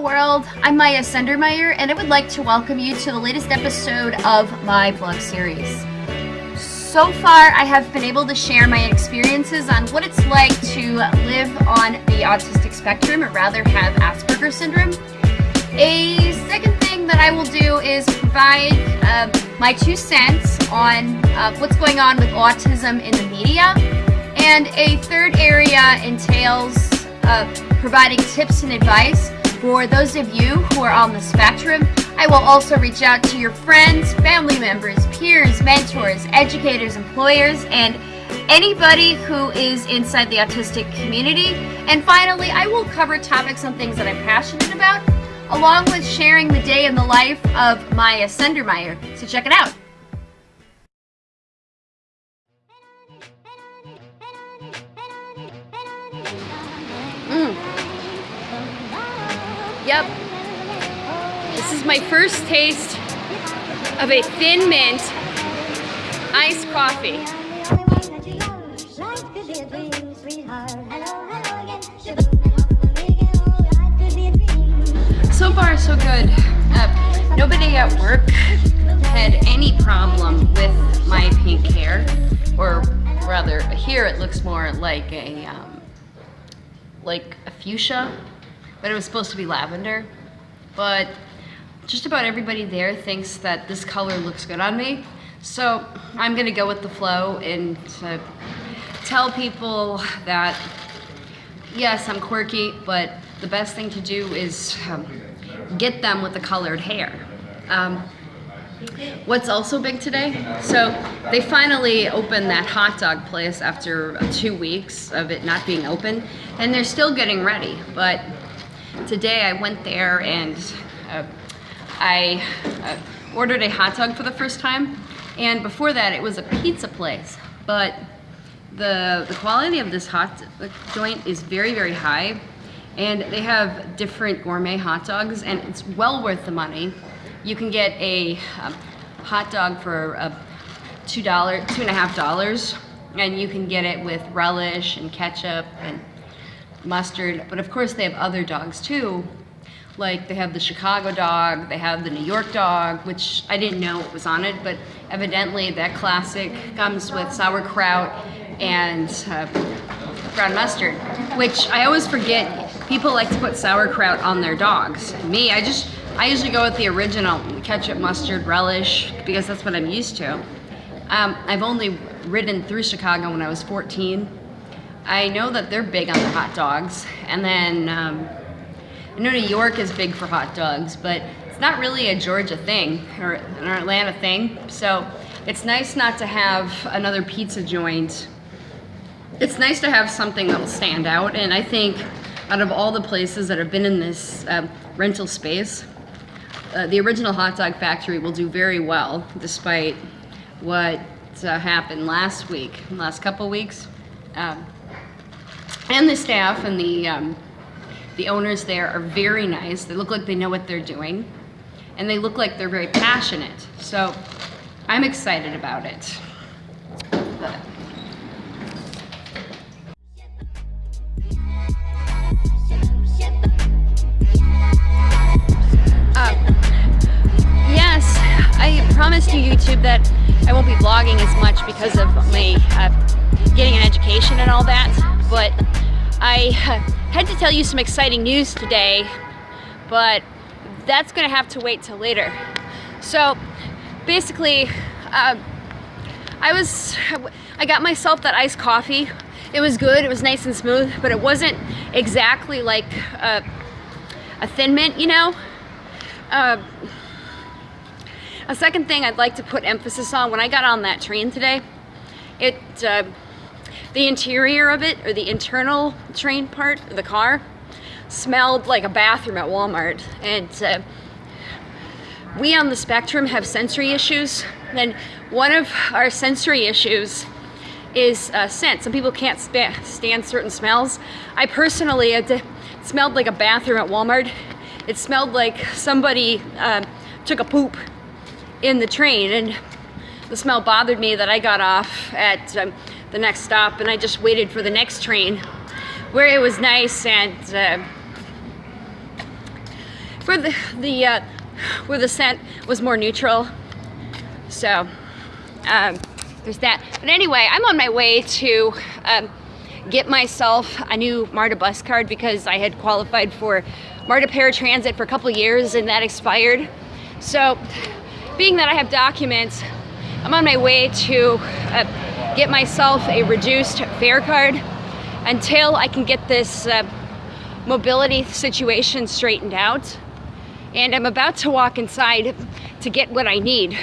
World, I'm Maya Sendermeyer and I would like to welcome you to the latest episode of my blog series. So far I have been able to share my experiences on what it's like to live on the autistic spectrum or rather have Asperger's syndrome. A second thing that I will do is provide uh, my two cents on uh, what's going on with autism in the media. And a third area entails uh, providing tips and advice for those of you who are on the spectrum, I will also reach out to your friends, family members, peers, mentors, educators, employers, and anybody who is inside the autistic community. And finally, I will cover topics on things that I'm passionate about, along with sharing the day in the life of Maya Sendermeyer. So check it out. Yep. This is my first taste of a Thin Mint iced coffee. So far, so good. Uh, nobody at work had any problem with my pink hair, or rather, here it looks more like a um, like a fuchsia but it was supposed to be lavender. But just about everybody there thinks that this color looks good on me. So I'm gonna go with the flow and tell people that yes, I'm quirky, but the best thing to do is um, get them with the colored hair. Um, what's also big today? So they finally opened that hot dog place after two weeks of it not being open, and they're still getting ready, but Today I went there and uh, I uh, ordered a hot dog for the first time. And before that, it was a pizza place. But the, the quality of this hot joint is very, very high. And they have different gourmet hot dogs, and it's well worth the money. You can get a um, hot dog for uh, two dollar, two and a half dollars, and you can get it with relish and ketchup and mustard, but of course they have other dogs too. Like they have the Chicago dog, they have the New York dog, which I didn't know what was on it, but evidently that classic comes with sauerkraut and uh, brown mustard, which I always forget. People like to put sauerkraut on their dogs. Me, I just, I usually go with the original ketchup, mustard, relish, because that's what I'm used to. Um, I've only ridden through Chicago when I was 14, I know that they're big on the hot dogs. And then um, I know New York is big for hot dogs, but it's not really a Georgia thing or an Atlanta thing. So it's nice not to have another pizza joint. It's nice to have something that'll stand out. And I think out of all the places that have been in this uh, rental space, uh, the original hot dog factory will do very well despite what uh, happened last week, last couple weeks. Um, and the staff and the, um, the owners there are very nice. They look like they know what they're doing. And they look like they're very passionate. So I'm excited about it. But, uh, yes, I promised you YouTube that I won't be vlogging as much because of my uh, getting an education and all that, but I had to tell you some exciting news today, but that's gonna have to wait till later. So basically, uh, I was, I got myself that iced coffee. It was good, it was nice and smooth, but it wasn't exactly like a, a thin mint, you know? Uh, a second thing I'd like to put emphasis on, when I got on that train today, it, uh, the interior of it, or the internal train part of the car, smelled like a bathroom at Walmart. And uh, we on the spectrum have sensory issues. And one of our sensory issues is uh, scent. Some people can't stand certain smells. I personally, it smelled like a bathroom at Walmart. It smelled like somebody uh, took a poop in the train and the smell bothered me that I got off at um, the next stop and I just waited for the next train where it was nice and uh, where the, the uh, where the scent was more neutral. So um, there's that. But anyway, I'm on my way to um, get myself a new MARTA bus card because I had qualified for MARTA paratransit for a couple years and that expired. So being that I have documents, I'm on my way to uh, get myself a reduced fare card until I can get this uh, mobility situation straightened out. And I'm about to walk inside to get what I need.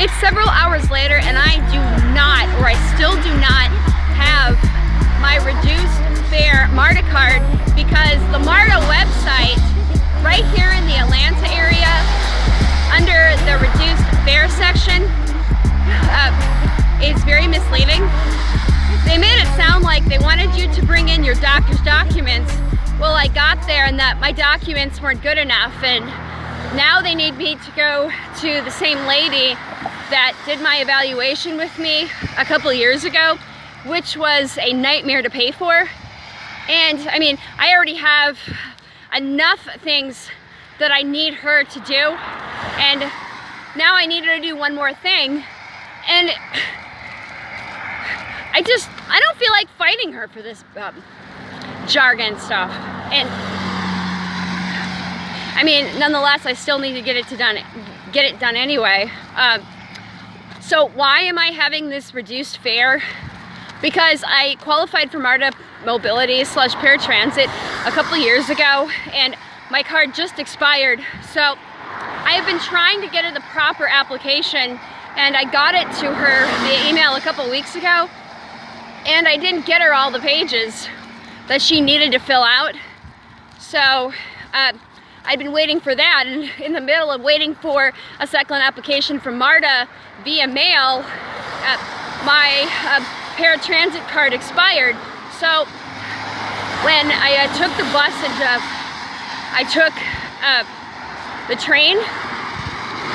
It's several hours later and I do not, or I still do not have my reduced fare MARTA card because the MARTA website right here in the Atlanta area under the reduced fare section uh, is very misleading. They made it sound like they wanted you to bring in your doctor's documents. Well, I got there and that my documents weren't good enough and now they need me to go to the same lady that did my evaluation with me a couple years ago, which was a nightmare to pay for. And I mean, I already have enough things that I need her to do. And now I need her to do one more thing. And I just, I don't feel like fighting her for this um, jargon stuff. And I mean, nonetheless, I still need to get it to done, get it done anyway. Um, so why am I having this reduced fare? Because I qualified for MARTA mobility slash paratransit a couple years ago and my card just expired. So I have been trying to get her the proper application and I got it to her via email a couple weeks ago and I didn't get her all the pages that she needed to fill out. So uh, I'd been waiting for that and in the middle of waiting for a second application from MARTA via mail, uh, my uh, paratransit card expired. So when I uh, took the bus and uh, I took uh, the train,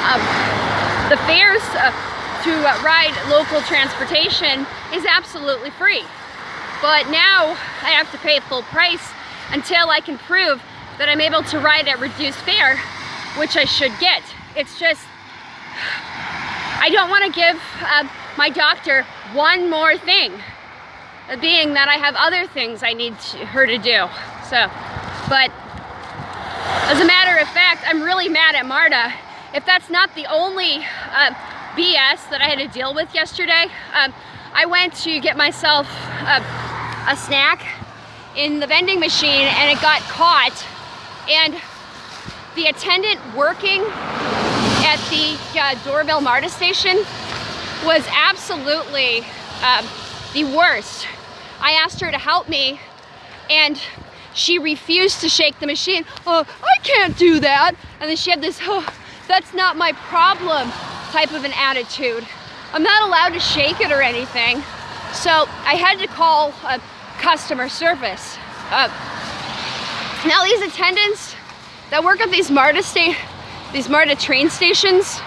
um, the fares uh, to ride local transportation is absolutely free. But now I have to pay full price until I can prove that I'm able to ride at reduced fare, which I should get. It's just, I don't want to give uh, my doctor one more thing, being that I have other things I need to, her to do. So, but as a matter of fact, I'm really mad at MARTA. If that's not the only uh, BS that I had to deal with yesterday, um, I went to get myself uh, a snack in the vending machine and it got caught and the attendant working at the uh, MARTA station was absolutely uh, the worst. I asked her to help me and she refused to shake the machine. Oh, I can't do that. And then she had this, oh, that's not my problem type of an attitude. I'm not allowed to shake it or anything. So I had to call uh, customer service. Uh, now these attendants that work at these MARTA sta these MARTA train stations,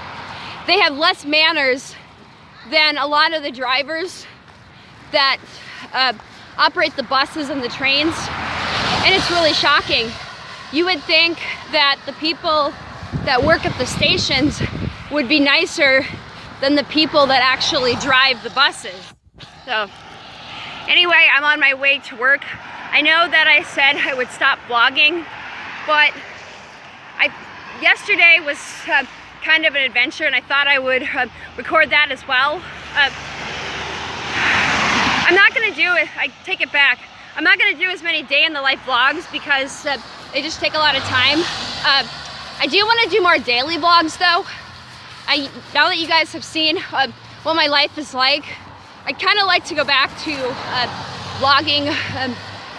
they have less manners than a lot of the drivers that uh, operate the buses and the trains. And it's really shocking. You would think that the people that work at the stations would be nicer than the people that actually drive the buses. So anyway, I'm on my way to work. I know that I said I would stop vlogging, but I yesterday was uh, kind of an adventure and I thought I would uh, record that as well. Uh, I'm not gonna do it, I take it back. I'm not gonna do as many day in the life vlogs because uh, they just take a lot of time. Uh, I do wanna do more daily vlogs though. I, now that you guys have seen uh, what my life is like, I kind of like to go back to uh, vlogging um,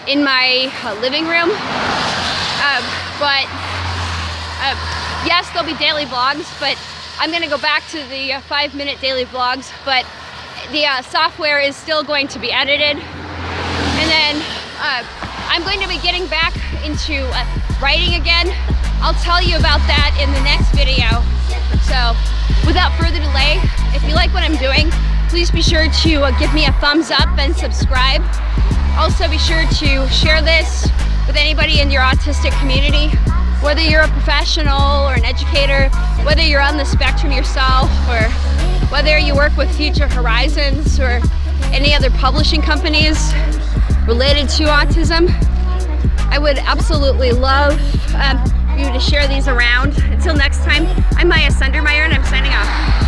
in my uh, living room. Um, but uh, yes, there'll be daily vlogs, but I'm gonna go back to the uh, five minute daily vlogs, but the uh, software is still going to be edited. And then I'm going to be getting back into uh, writing again. I'll tell you about that in the next video. So without further delay, if you like what I'm doing, please be sure to uh, give me a thumbs up and subscribe. Also be sure to share this with anybody in your autistic community, whether you're a professional or an educator, whether you're on the spectrum yourself or whether you work with Future Horizons or any other publishing companies, related to autism. I would absolutely love um, you to share these around. Until next time, I'm Maya Sundermeyer and I'm signing off.